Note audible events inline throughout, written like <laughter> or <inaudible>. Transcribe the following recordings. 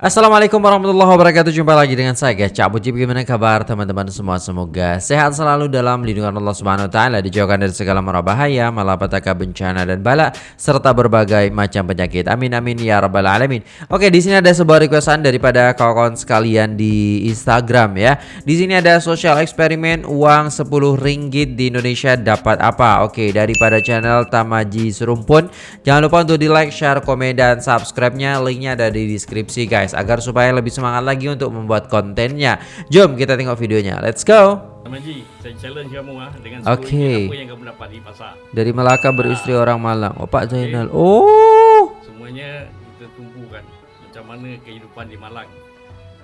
Assalamualaikum warahmatullahi wabarakatuh. Jumpa lagi dengan saya guys Cak Buci Bagaimana kabar teman-teman semua? Semoga sehat selalu dalam lindungan Allah Subhanahu Wa Taala Dijauhkan dari segala mara bahaya Malapetaka bencana dan bala Serta berbagai macam penyakit. Amin amin ya rabbal alamin. Oke di sini ada sebuah requestan daripada kawan-kawan sekalian di Instagram ya. Di sini ada social eksperimen Uang 10 ringgit di Indonesia dapat apa? Oke daripada channel Tamaji Serumpun. Jangan lupa untuk di like, share, komen, dan subscribe-nya. Linknya ada di deskripsi guys guys agar supaya lebih semangat lagi untuk membuat kontennya. Jom kita tengok videonya. Let's go. Ji, saya challenge kamu ah dengan okay. apa yang kamu dapat di pasar. Dari Melaka beristri ah. orang Malang. Oh Pak Zainal. Okay. Oh. Semuanya kita tumpukan macam mana kehidupan di Malang.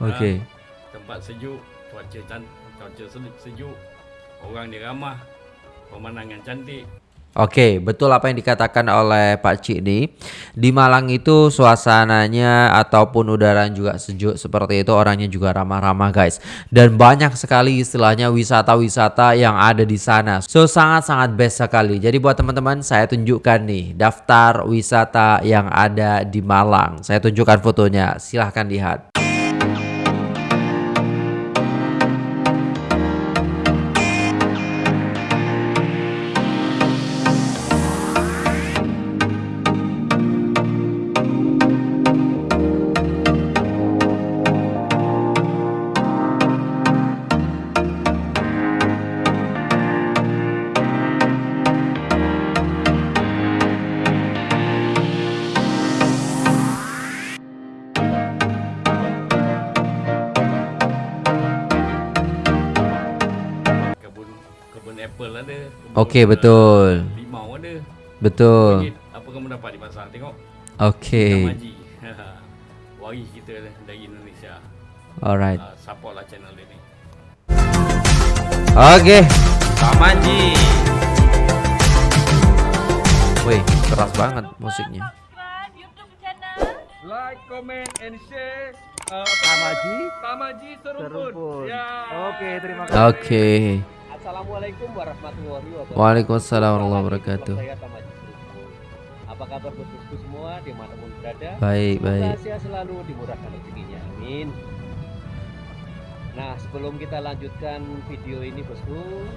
Oke. Ah, tempat sejuk, cuaca cantik, cuaca sejuk, orang dia ramah, pemandangan cantik. Oke, betul apa yang dikatakan oleh Pak Cik nih. Di Malang itu suasananya ataupun udara juga sejuk seperti itu, orangnya juga ramah-ramah guys. Dan banyak sekali istilahnya wisata-wisata yang ada di sana. So sangat-sangat best sekali. Jadi buat teman-teman saya tunjukkan nih daftar wisata yang ada di Malang. Saya tunjukkan fotonya, silahkan lihat. Okey betul. Limau ada. Betul. Apa kamu dapat di pasar? Tengok. Okey. <laughs> Wari kita dari Indonesia. Alright. Uh, supportlah channel ini. Okey. Tamaji. Wih, keras banget musiknya. Like, comment, and share. Uh, Tamaji. Tamaji Serumpun. Ya. Oke, terima kasih. Oke. Okay. Assalamualaikum warahmatullahi wabarakatuh. Waalaikumsalam warahmatullahi wabarakatuh. Apa kabar bosku semua di mana pun berada? Baik, baik. Sehat selalu dimurahkan rezekinya. Amin. Nah, sebelum kita lanjutkan video ini bosku,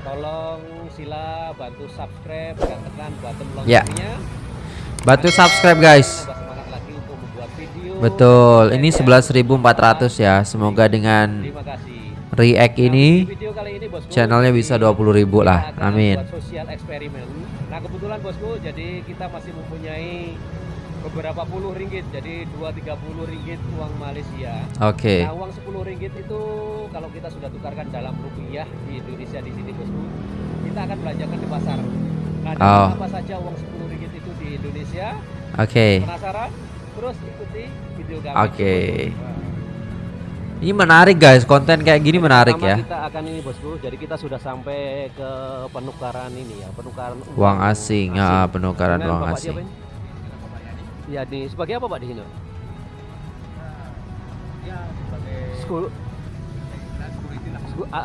tolong sila bantu subscribe dan tekan button ya. loncengnya. Ya. Bantu subscribe guys. Betul, ini 11.400 ya. Semoga dengan Terima kasih react ini channelnya bisa 20 ribu lah. amin. sosial eksperimen. Nah kebetulan bosku jadi kita masih mempunyai beberapa puluh ringgit jadi 2-30 ringgit uang Malaysia. Oke. Okay. nah uang 10 ringgit itu kalau kita sudah tukarkan dalam rupiah di Indonesia di sini bosku kita akan belanjakan di pasar. Nah oh. apa saja uang 10 ringgit itu di Indonesia? Oke. Okay. penasaran? Terus ikuti video kami. Oke. Okay. Ini menarik guys, konten kayak gini menarik ya. Kita akan ini bosku, jadi kita sudah sampai ke penukaran ini ya, penukaran uang, uang asing, ya penukaran uang asing. Ya di sebagai apa pak di sini? Ya sebagai Skul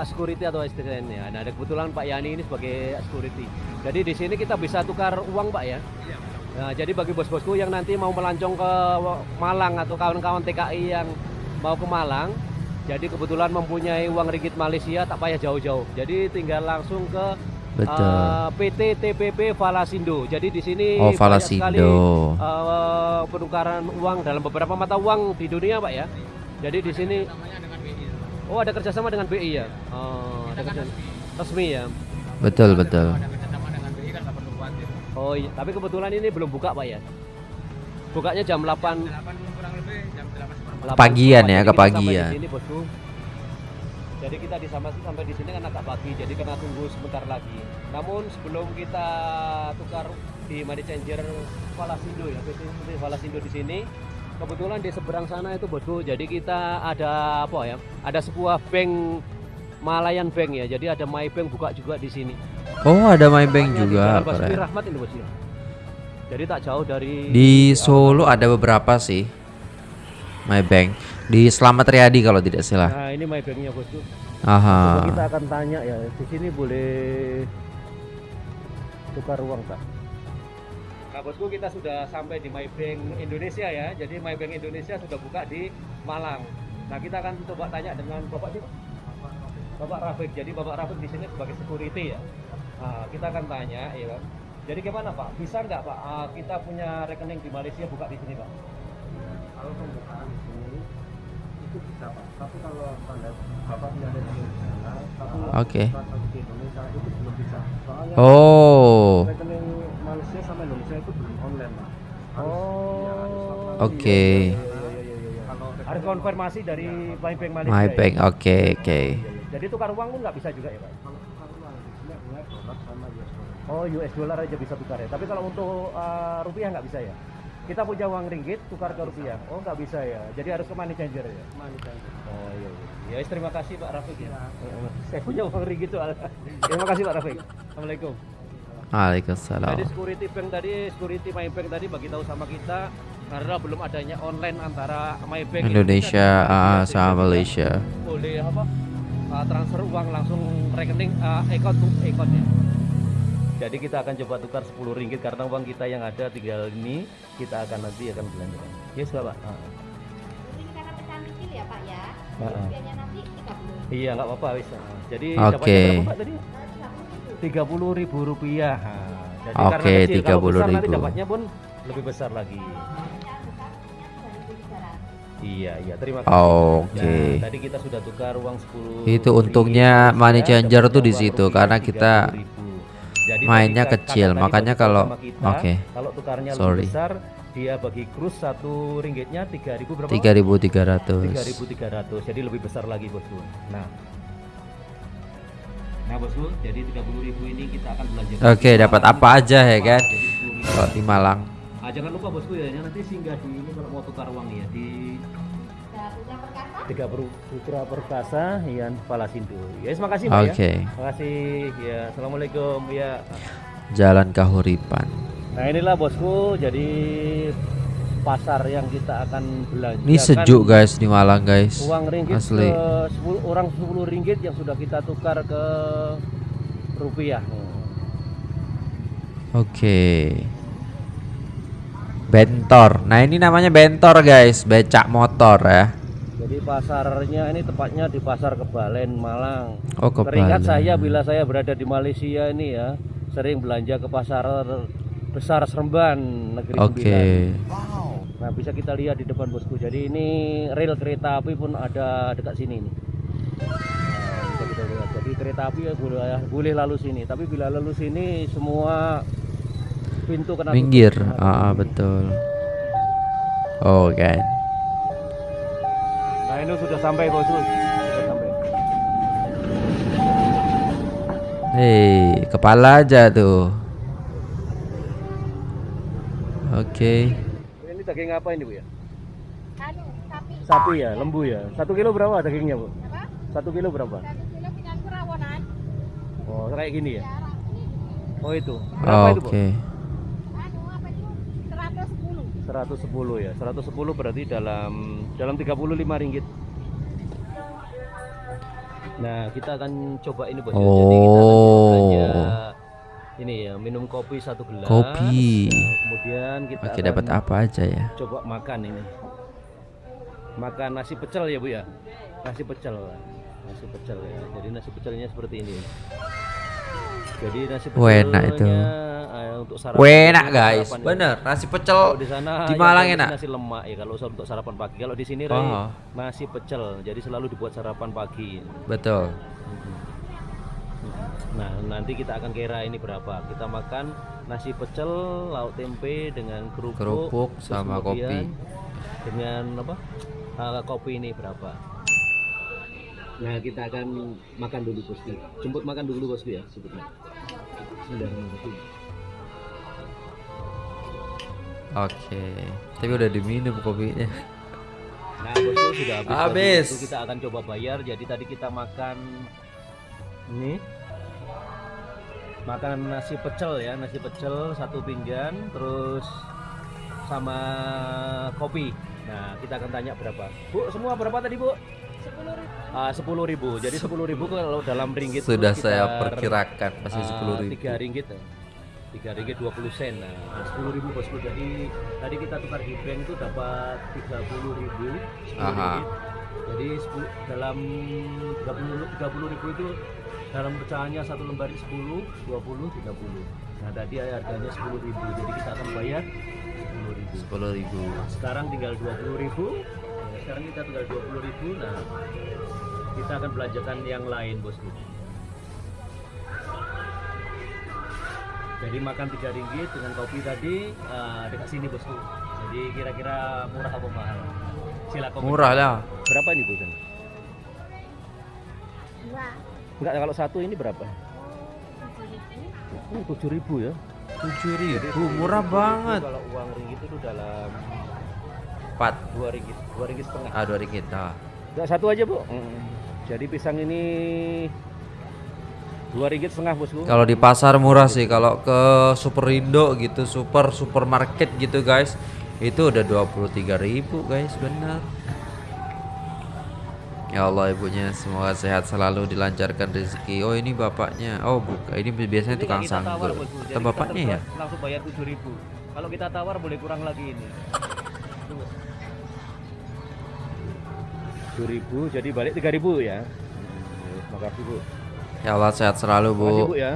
security atau istilahnya. Nah, ada kebetulan Pak Yani ini sebagai security. Jadi di sini kita bisa tukar uang, Pak ya. Iya. Nah, jadi bagi bos-bosku yang nanti mau melancong ke Malang atau kawan-kawan TKI yang mau ke Malang jadi kebetulan mempunyai uang ringgit Malaysia tak payah jauh-jauh jadi tinggal langsung ke Betul. Uh, PT TPP Falasindo. Jadi di sini oh, Falasindo. Sekali, uh, penukaran uang dalam beberapa mata uang di dunia, Pak ya. Jadi di sini Oh, ada kerjasama dengan BI ya. Oh, ada kerjasama resmi ya. Betul, betul. Oh, iya. tapi kebetulan ini belum buka, Pak ya. Bukanya jam 8 pagian ya kepagian. jadi kita di sama sampai di sini kan agak pagi jadi kena tunggu sebentar lagi. Namun sebelum kita tukar di money changer Falasindo ya PT Falasindo di sini kebetulan di seberang sana itu bosku jadi kita ada apa ya ada sebuah bank Malayan Bank ya jadi ada Maybank buka juga di sini. Oh ada Maybank juga di Rahmat ini bosku jadi tak jauh dari di Solo ada beberapa sih My Bank di Selamat Riyadi kalau tidak salah. Nah, ini My Banknya bosku. Aha. Coba kita akan tanya ya, di sini boleh tukar uang tak? Nah bosku kita sudah sampai di Maybank Indonesia ya. Jadi Maybank Indonesia sudah buka di Malang. Nah kita akan coba tanya dengan Bapak siapa? Bapak Rafiq. Jadi Bapak Rafiq di sini sebagai security ya. Nah, kita akan tanya ya kan. Jadi gimana Pak? Bisa nggak Pak ah, kita punya rekening di Malaysia buka di sini Pak? Kalau pembukaan di sini itu bisa pak tapi kalau standar bapak tidak ada di sana tapi Oke. transaksi di Indonesia itu belum bisa soalnya Oh. rekening Malaysia sama Indonesia itu belum online pak Harus- Oh. online. Oke. Iya, iya, iya, iya, kalau Harus konfirmasi dari Maybank Malaysia. My ya? bank. Oke, oke. Iya, iya. Jadi tukar uang pun nggak bisa juga ya Pak? Oh US dollar aja bisa tukar ya. Tapi kalau untuk uh, rupiah nggak bisa ya. Kita punya uang ringgit tukar ke rupiah. Oh nggak bisa ya. Jadi harus ke money changer ya. money changer Oh iya. iya. Ya terima kasih Pak Rafiq ya. Eh, <laughs> Saya punya uang ringgit soalnya. terima kasih Pak Rafiq. Assalamualaikum. Waalaikumsalam. Jadi security bank tadi, security My Bank tadi bagi tahu sama kita karena belum adanya online antara My Bank Indonesia Malaysia, sama Malaysia. boleh apa uh, transfer uang langsung rekening uh, account to account ya. Jadi kita akan coba tukar 10 ringgit karena uang kita yang ada tinggal ini kita akan nanti akan belanjakan. Yes Pak. Ah. Ini karena pecahan kecil ya Pak ya. Heeh. Rupiahnya nanti 30. Iya nggak apa-apa wis. Ah. Jadi Oke. dapatnya berapa Pak tadi? 30 ribu. Tiga puluh ribu rupiah. Ah, Jadi Oke, kalau besar 30.000. nanti dapatnya pun lebih besar lagi. Pecahan besarnya 2.300. Iya iya terima kasih. Oke. Nah, tadi kita sudah tukar uang 10 Itu untungnya money changer tuh di situ, karena kita 30.000. Jadi mainnya kecil, makanya kalau- oke. Kalau tukarnya Sorry. lebih besar, dia bagi krus satu ringgitnya 3000 berapa? 3.300. 3300. Jadi lebih besar lagi, Bosku. Nah. Nah, Bosku, jadi 30.000 ini kita akan belanja. Oke, dapat apa aja ya kan? Jadi 10.000. Kalau di Malang. Ah, jangan lupa bosku ya, nanti singgah di ini kalau mau tukar uang ya di Perkasa? Tiga Putra Perkasa Ian Palasindo. Ya, terima kasih Mbak ya. Oke. Terima kasih. Ya, assalamualaikum ya. Jalan Kahuripan. Nah inilah bosku, jadi pasar yang kita akan belanja. Ini sejuk guys di Malang guys. Uang ringgit Asli. ke 10, orang 10 ringgit yang sudah kita tukar ke rupiah. Oke. Bentor. Nah, ini namanya bentor guys, becak motor ya. Jadi pasarnya ini tepatnya di pasar Kebalen Malang. Oh, Teringat kebalik. saya bila saya berada di Malaysia ini ya, sering belanja ke pasar besar Seremban negeri Oke. Sembilan. Nah bisa kita lihat di depan bosku. Jadi ini rel kereta api pun ada dekat sini nih. Nah, bisa kita lihat. Jadi kereta api ya boleh, boleh lalu sini. Tapi bila lalu sini semua pintu kena. Minggir. Ah, ah, betul. Oh, kan. Nah ini sudah sampai bosku. Sudah sampai. Hei, kepala aja tuh. Oke. Ini daging apa ini bu ya? Anu, sapi. Sapi ya, lembu ya. Satu kilo berapa dagingnya bu? Apa? Satu kilo berapa? Satu kilo dengan kerawanan. Oh kayak gini ya? Ya, ini. Oh itu. Berapa itu bu? Oke. Anu, apa itu? 110. 110 ya. 110 berarti dalam dalam 35 ringgit. Nah, kita akan coba ini bos. ya. Jadi kita akan Oh. ini ya, minum kopi satu gelas. Kopi. Nah, kemudian kita Oke, dapat apa aja ya? coba makan ini. Makan nasi pecel ya, Bu ya. Nasi pecel. Nasi pecel ya. Jadi nasi pecelnya seperti ini. Jadi nasi Wah, enak itu. Untuk sarapan. Wah, enak guys. sarapan ya. Bener, nasi pecel Kalau di sana di yang Malang enak. Nasi lemak ya kalau untuk sarapan pagi. Kalau di sini Oh. Ray, nasi pecel. Jadi selalu dibuat sarapan pagi. Betul. Nah, nanti kita akan kira ini berapa. Kita makan nasi pecel, lauk tempe dengan kerupuk, Kerupuk sama kopi. Dengan apa? Ah, kopi ini berapa? Nah, kita akan makan dulu bosku. Jemput makan dulu bosku ya, sebutnya. Bismillahirrahmanirrahim. Oke. Tapi udah diminum kopinya. Nah, bosku sudah habis. Habis. Itu kita akan coba bayar. Jadi tadi kita makan ini makan nasi pecel ya, nasi pecel satu pinggan, terus sama kopi. Nah, kita akan tanya berapa. Bu, semua berapa tadi, Bu? 10.000. ribu. Jadi 10.000 ribu kalau dalam ringgit Sudah saya perkirakan pasti ah, 10 ribu. tiga ringgit. Tiga ringgit 20 sen. Nah 10 ribu bosku. Jadi tadi kita tukar di bank itu dapat 30 ribu 10 Aha. ringgit jadi 10 dalam 30, 30 ribu itu dalam pecahannya satu lembar 10 20 30 nah tadi harganya 10 ribu. Jadi kita akan bayar 10 ribu. Sepuluh ribu. Sekarang tinggal 20 ribu. Ya, sekarang kita tinggal 20 ribu. Nah kita akan belanjakan yang lain bosku jadi makan tiga ringgit dengan kopi tadi eh, dekat sini bosku. Jadi kira-kira murah apa mahal? Silakan murah lah. Berapa ini bos Dua. enggak kalau satu ini berapa? Oh, tujuh ribu. tujuh ribu ya? Tujuh ribu 10.000 murah banget. kalau uang ringgit itu dalam empat. Dua ringgit dua ringgit setengah. Ah dua ringgit ah. Enggak satu aja bu. Jadi pisang ini dua ringgit setengah bosku. Kalau di pasar murah sih, kalau ke Superindo gitu, super supermarket gitu guys, itu udah 23.000 guys, benar. Ya Allah ibunya semoga sehat selalu dilancarkan rezeki. Oh ini bapaknya. Oh bukan, ini biasanya Ini tukang sanggul. Atau bapaknya ya? Langsung bayar tujuh ribu. Kalau kita tawar boleh kurang lagi ini. Tujuh ribu, jadi balik tiga ribu ya. Hmm, Makasih bu. Ya Allah sehat selalu bu bu. ya.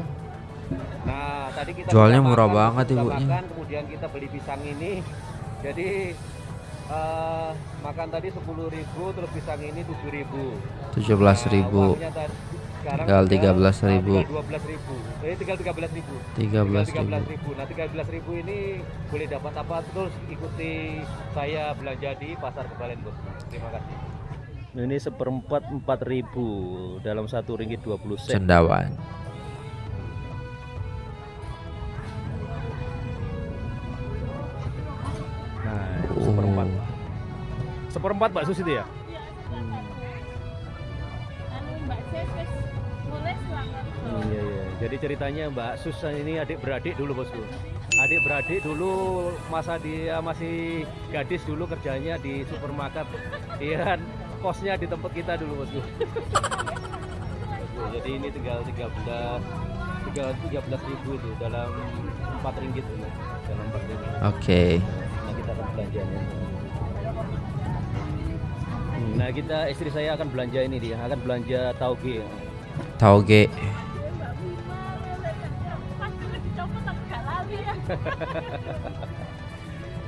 Nah tadi kita Jualnya sudah murah makan, banget ibunya. Makan, kemudian kita beli pisang ini. Jadi eh, makan tadi sepuluh ribu, terus pisang ini tujuh ribu. 17.000. Tinggal 13.000. Dua belas ribu. Eh tinggal tiga belas ribu. 13.000. ribu. Nah tiga belas ribu ini boleh dapat apa terus ikuti saya belanja di pasar kebalen bos. Terima kasih. Ini seperempat empat ribu dalam satu ringgit dua puluh sen. Cendawan. Nah itu seperempat. Oh. Seperempat bakso itu ya? Anu Mbak Sis wis nulis lah. Hmm, iya iya. Jadi ceritanya Mbak Susan ini adik beradik dulu bosku. Adik beradik dulu masa dia masih gadis dulu kerjanya di supermarket. Iya kan kosnya di tempat kita dulu bosku. Jadi ini tinggal 13 tinggal 13 ribu itu dalam 4 ringgit ini. Dalam 4 ringgit. Oke. Nah kita akan belanjanya. Hmm, Nah kita istri saya akan belanja ini dia akan belanja tauge. Tauge.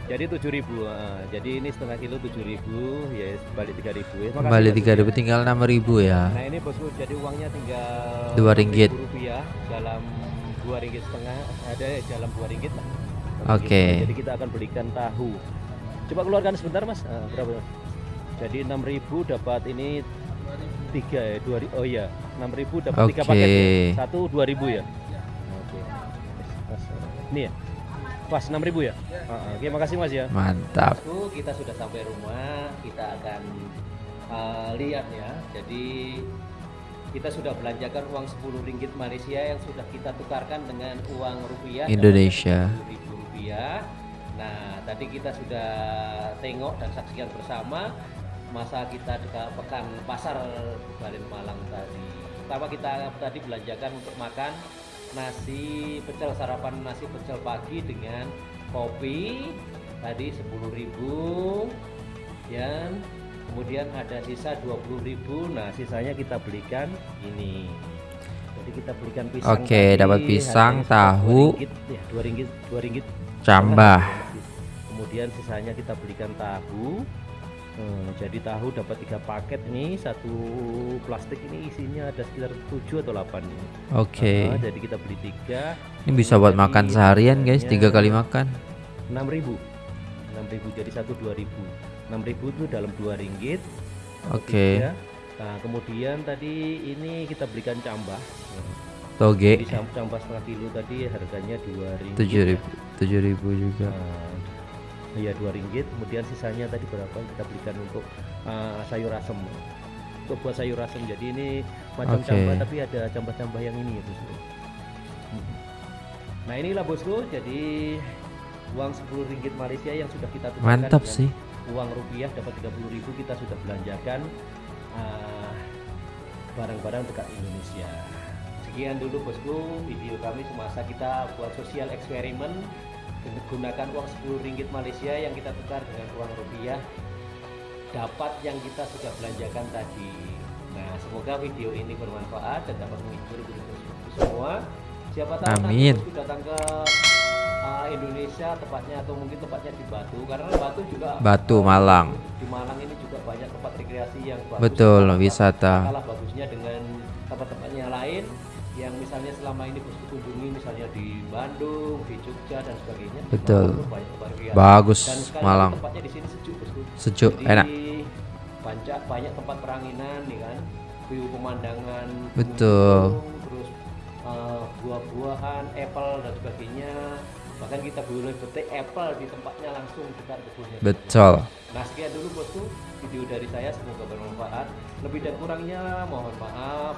Jadi 7000 ah. Jadi ini setengah kilo 7000 ya balik 3000 ya. Makasih, Kembali Bosku, 3.000 tinggal 6.000 ya. Nah ini bosku jadi uangnya tinggal Dua ringgit. 6.000 rupiah dalam dua ringgit setengah ada dalam dua ringgit lah. Oke. Jadi kita akan belikan tahu. Coba keluarkan sebentar mas. Ah, berapa? Jadi 6000 dapat ini tiga ya dua ri- oh iya 6000 dapat tiga Oke. paket ya. Satu 2000 ya. Oke. Mas, Ini ya. Pas 6000 ya. Ah, ah. Oke makasih mas ya. Mantap. Bosku, kita sudah sampai rumah, kita akan uh, lihat ya. Jadi kita sudah belanjakan uang 10 ringgit Malaysia yang sudah kita tukarkan dengan uang rupiah Indonesia. ribu rupiah. Nah, tadi kita sudah tengok dan saksikan bersama masa kita dekat pekan pasar Balen Malang tadi. Pertama kita tadi belanjakan untuk makan nasi pecel sarapan nasi pecel pagi dengan kopi. Tadi 10.000 ya kemudian ada sisa 20.000 nah sisanya kita belikan ini. Jadi kita belikan pisang Oke, tadi, dapat pisang, tahu. dua ringgit, ya, dua ringgit dua ringgit. Cambah. kemudian sisanya kita belikan tahu Hmm, jadi tahu dapat tiga paket nih satu plastik ini isinya ada sekitar 7 atau 8 ini. Oke. Ah, jadi kita beli tiga Ini bisa buat makan seharian guys, tiga kali makan. 6000 6000 jadi satu 2000 6000 itu dalam dua ringgit Oke. tiga. nah kemudian tadi ini kita belikan cambah Toge jadi cam- cambah setengah kilo tadi harganya dua ringgit tujuh ya. ribu, tujuh ribu juga. Nah, Iya dua ringgit. Kemudian sisanya tadi berapa kita belikan untuk uh, sayur asem. Untuk buat sayur asem. Jadi ini macam Oke. cambah tapi ada cambah-cambah yang ini ya bosku. Mhm. Nah inilah bosku. Jadi uang 10 ringgit Malaysia yang sudah kita tukarkan Mantap sih. uang rupiah dapat 30.000 ribu kita sudah belanjakan uh, barang-barang dekat Indonesia. sekian dulu bosku video kami semasa kita buat sosial eksperimen menggunakan uang 10 ringgit Malaysia yang kita tukar dengan uang rupiah dapat yang kita sudah belanjakan tadi nah semoga video ini bermanfaat dan dapat menghibur bosku semua siapa tahu Amin. nanti datang ke uh, Indonesia tepatnya atau mungkin tempatnya di Batu karena Batu juga Batu, Malang. di Malang ini juga banyak tempat rekreasi yang bagus Betul, wisata. kalah bagusnya dengan tempat-tempatnya lain yang misalnya selama ini bosku kunjungi misalnya di Bandung, di Jogja dan sebagainya. Betul. Banyak. Bagus, Dan Malang. tempatnya di sini sejuk bosku. Sejuk, Jadi, enak. Banyak banyak tempat peranginan nih kan, view pemandangan. Betul. gunung, Terus uh, buah-buahan, apple dan sebagainya. Bahkan kita boleh petik apple di tempatnya langsung dekat kebunnya. Betul. Nah sekian dulu bosku video dari saya semoga bermanfaat. Lebih dan kurangnya mohon maaf.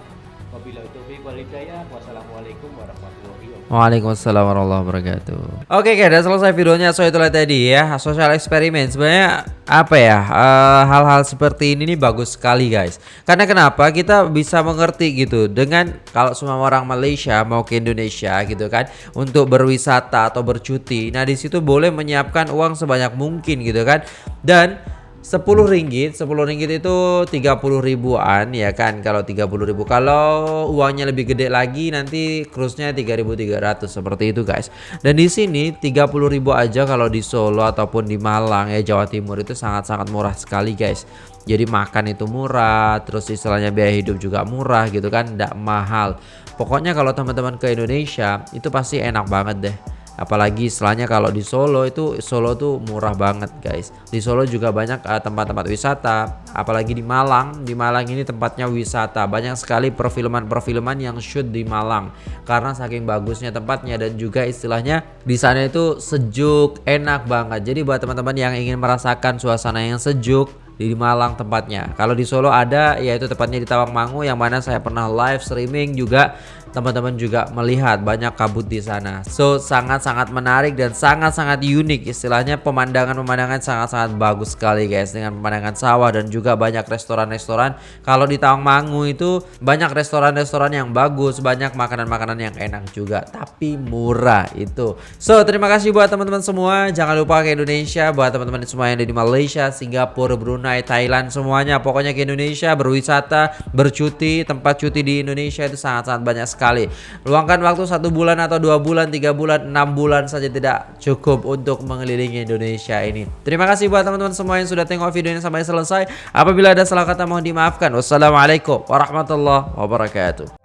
Waalaikumsalam warahmatullahi wabarakatuh. Oke, guys, udah selesai videonya. So itulah tadi ya, social eksperimen. Sebenarnya apa ya? eh, Hal-hal seperti ini nih bagus sekali, guys. Karena kenapa? Kita bisa mengerti gitu dengan kalau semua orang Malaysia mau ke Indonesia gitu kan untuk berwisata atau bercuti. Nah, di situ boleh menyiapkan uang sebanyak mungkin gitu kan. Dan 10 ringgit, 10 ringgit itu 30 ribuan ya kan? Kalau 30 ribu kalau uangnya lebih gede lagi nanti cruise-nya 3300 seperti itu guys. Dan di sini 30 ribu aja kalau di Solo ataupun di Malang ya Jawa Timur itu sangat-sangat murah sekali guys. Jadi makan itu murah terus istilahnya biaya hidup juga murah gitu kan? Tidak mahal. Pokoknya kalau teman-teman ke Indonesia itu pasti enak banget deh apalagi istilahnya kalau di Solo itu Solo tuh murah banget guys. Di Solo juga banyak eh, tempat-tempat wisata. Apalagi di Malang. Di Malang ini tempatnya wisata. Banyak sekali perfilman-perfilman yang shoot di Malang. Karena saking bagusnya tempatnya dan juga istilahnya di sana itu sejuk enak banget. Jadi buat teman-teman yang ingin merasakan suasana yang sejuk di Malang tempatnya. Kalau di Solo ada yaitu tepatnya di Tawangmangu yang mana saya pernah live streaming juga teman-teman juga melihat banyak kabut di sana. So sangat-sangat menarik dan sangat-sangat unik istilahnya pemandangan-pemandangan sangat-sangat bagus sekali guys dengan pemandangan sawah dan juga banyak restoran-restoran. Kalau di Tawangmangu itu banyak restoran-restoran yang bagus, banyak makanan-makanan yang enak juga tapi murah itu. So terima kasih buat teman-teman semua. Jangan lupa ke Indonesia buat teman-teman semua yang ada di Malaysia, Singapura, Brunei, Thailand semuanya pokoknya ke Indonesia berwisata, bercuti, tempat cuti di Indonesia itu sangat-sangat banyak sekali. Luangkan waktu satu bulan atau dua bulan, tiga bulan, enam bulan saja tidak cukup untuk mengelilingi Indonesia ini. Terima kasih buat teman-teman semua yang sudah tengok video ini sampai selesai. Apabila ada salah kata mohon dimaafkan. Wassalamualaikum warahmatullahi wabarakatuh.